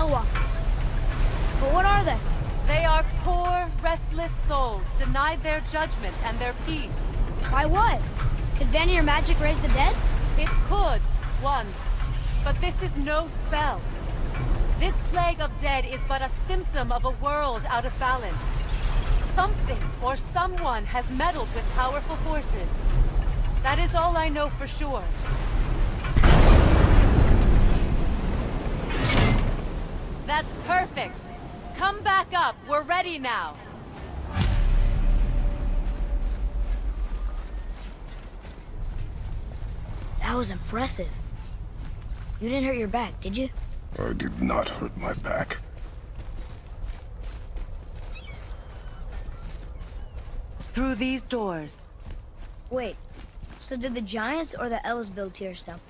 Hellwalkers? But what are they? They are poor, restless souls, denied their judgment and their peace. By what? Could Vanir magic raise the dead? It could, once. But this is no spell. This plague of dead is but a symptom of a world out of balance. Something or someone has meddled with powerful forces. That is all I know for sure. That's perfect. Come back up. We're ready now. That was impressive. You didn't hurt your back, did you? I did not hurt my back. Through these doors. Wait, so did the Giants or the Elves build Tyr's Temple?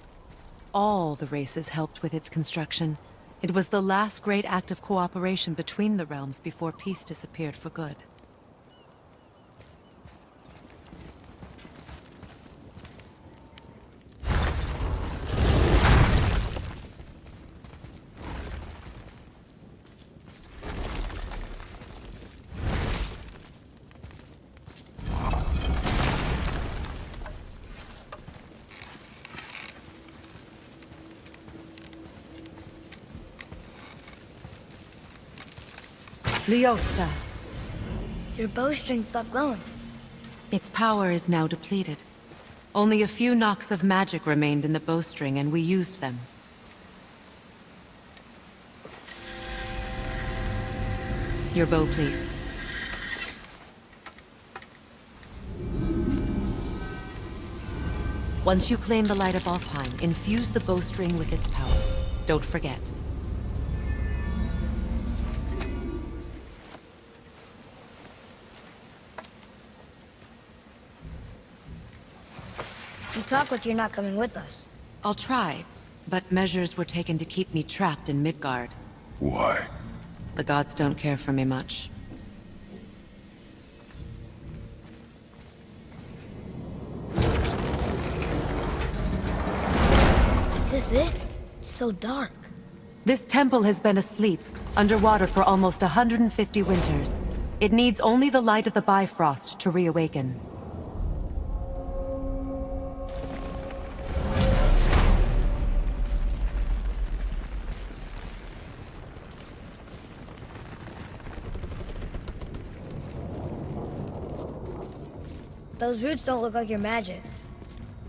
All the races helped with its construction. It was the last great act of cooperation between the realms before peace disappeared for good. Liosa. Your bowstring stopped glowing. Its power is now depleted. Only a few knocks of magic remained in the bowstring, and we used them. Your bow, please. Once you claim the Light of Alfheim, infuse the bowstring with its power. Don't forget. Talk like you're not coming with us. I'll try, but measures were taken to keep me trapped in Midgard. Why? The gods don't care for me much. Is this it? It's so dark. This temple has been asleep, underwater for almost 150 winters. It needs only the light of the Bifrost to reawaken. Those roots don't look like your magic.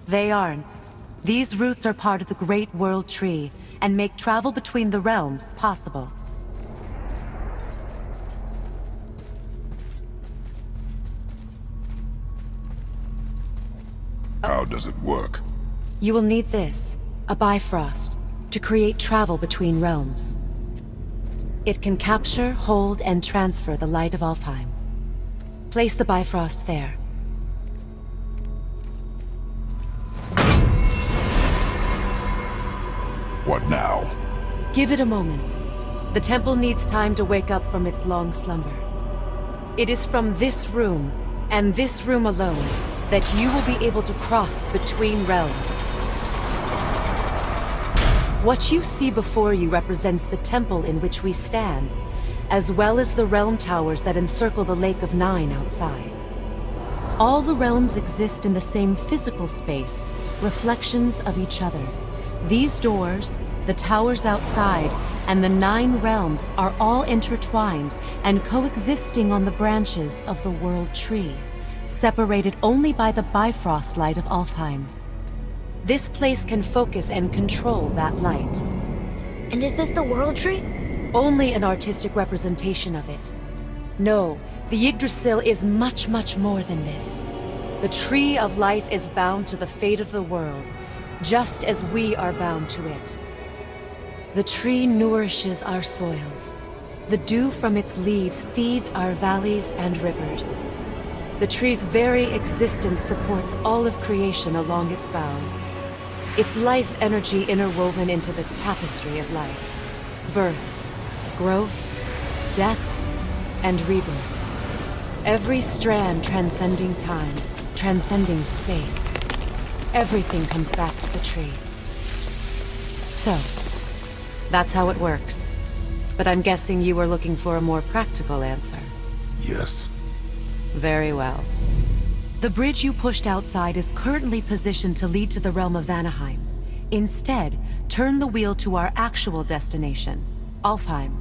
They aren't. These roots are part of the Great World Tree, and make travel between the realms possible. How does it work? You will need this, a Bifrost, to create travel between realms. It can capture, hold, and transfer the light of Alfheim. Place the Bifrost there. What now? Give it a moment. The temple needs time to wake up from its long slumber. It is from this room, and this room alone, that you will be able to cross between realms. What you see before you represents the temple in which we stand, as well as the realm towers that encircle the Lake of Nine outside. All the realms exist in the same physical space, reflections of each other. These doors, the towers outside, and the Nine Realms are all intertwined and coexisting on the branches of the World Tree, separated only by the Bifrost light of Alfheim. This place can focus and control that light. And is this the World Tree? Only an artistic representation of it. No, the Yggdrasil is much, much more than this. The Tree of Life is bound to the fate of the world, just as we are bound to it. The tree nourishes our soils. The dew from its leaves feeds our valleys and rivers. The tree's very existence supports all of creation along its boughs. Its life energy interwoven into the tapestry of life. Birth, growth, death, and rebirth. Every strand transcending time, transcending space. Everything comes back to the tree. So, That's how it works. But I'm guessing you were looking for a more practical answer. Yes. Very well. The bridge you pushed outside is currently positioned to lead to the realm of Vanaheim. Instead, turn the wheel to our actual destination, Alfheim.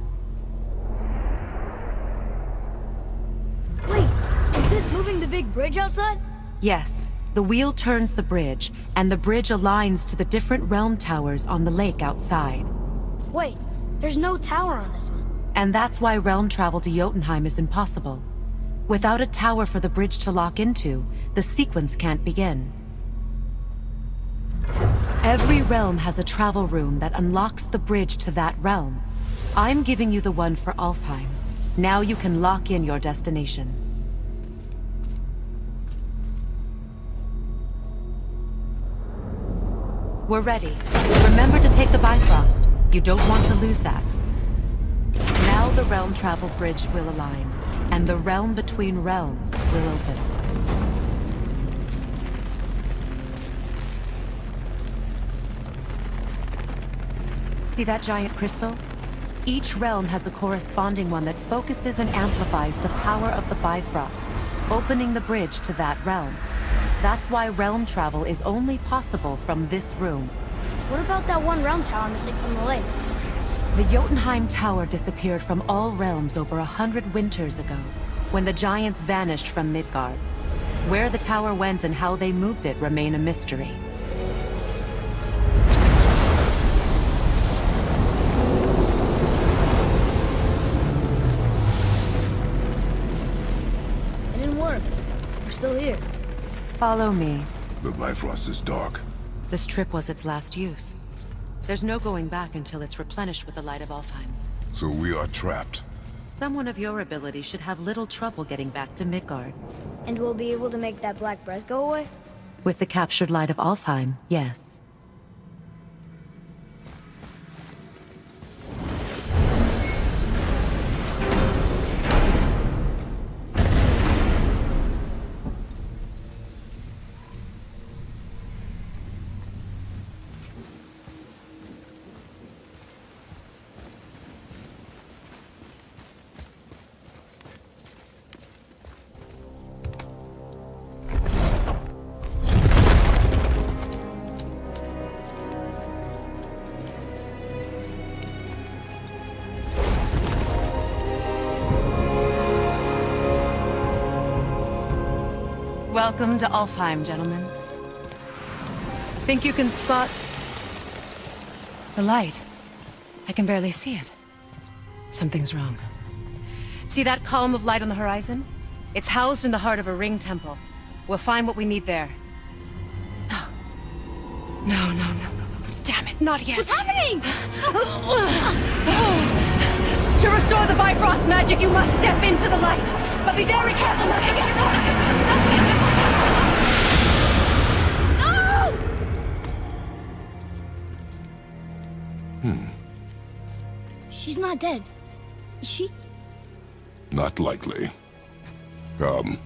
Wait, is this moving the big bridge outside? Yes, the wheel turns the bridge, and the bridge aligns to the different realm towers on the lake outside. Wait, there's no tower on this one. And that's why realm travel to Jotunheim is impossible. Without a tower for the bridge to lock into, the sequence can't begin. Every realm has a travel room that unlocks the bridge to that realm. I'm giving you the one for Alfheim. Now you can lock in your destination. We're ready. Remember to take the Bifrost. You don't want to lose that. Now the realm travel bridge will align, and the realm between realms will open. See that giant crystal? Each realm has a corresponding one that focuses and amplifies the power of the Bifrost, opening the bridge to that realm. That's why realm travel is only possible from this room. What about that one realm tower missing from the lake? The Jotunheim Tower disappeared from all realms over a hundred winters ago, when the giants vanished from Midgard. Where the tower went and how they moved it remain a mystery. Follow me. The Bifrost is dark. This trip was its last use. There's no going back until it's replenished with the light of Alfheim. So we are trapped. Someone of your ability should have little trouble getting back to Midgard. And we'll be able to make that black breath go away? With the captured light of Alfheim, yes. Welcome to Alfheim, gentlemen. Think you can spot... the light? I can barely see it. Something's wrong. See that column of light on the horizon? It's housed in the heart of a ring temple. We'll find what we need there. No. No, no, no. Damn it, not yet. What's happening? To restore the Bifrost magic, you must step into the light. But be very careful not to get caught. She's not dead. Is she? Not likely. Come.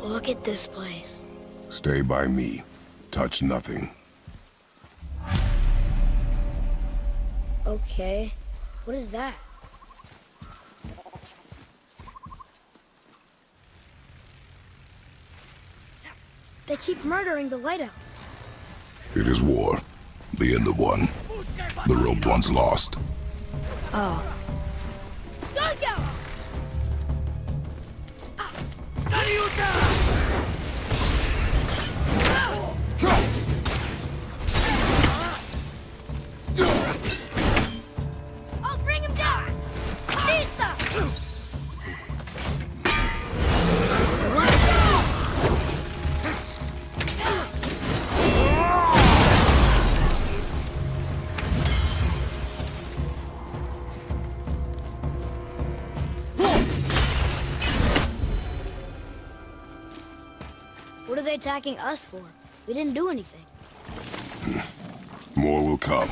Look at this place. Stay by me. Touch nothing. Okay. What is that? They keep murdering the lighthouse. It is war. The end of one. The rope one's lost. Oh. Attacking us for? We didn't do anything. More will come.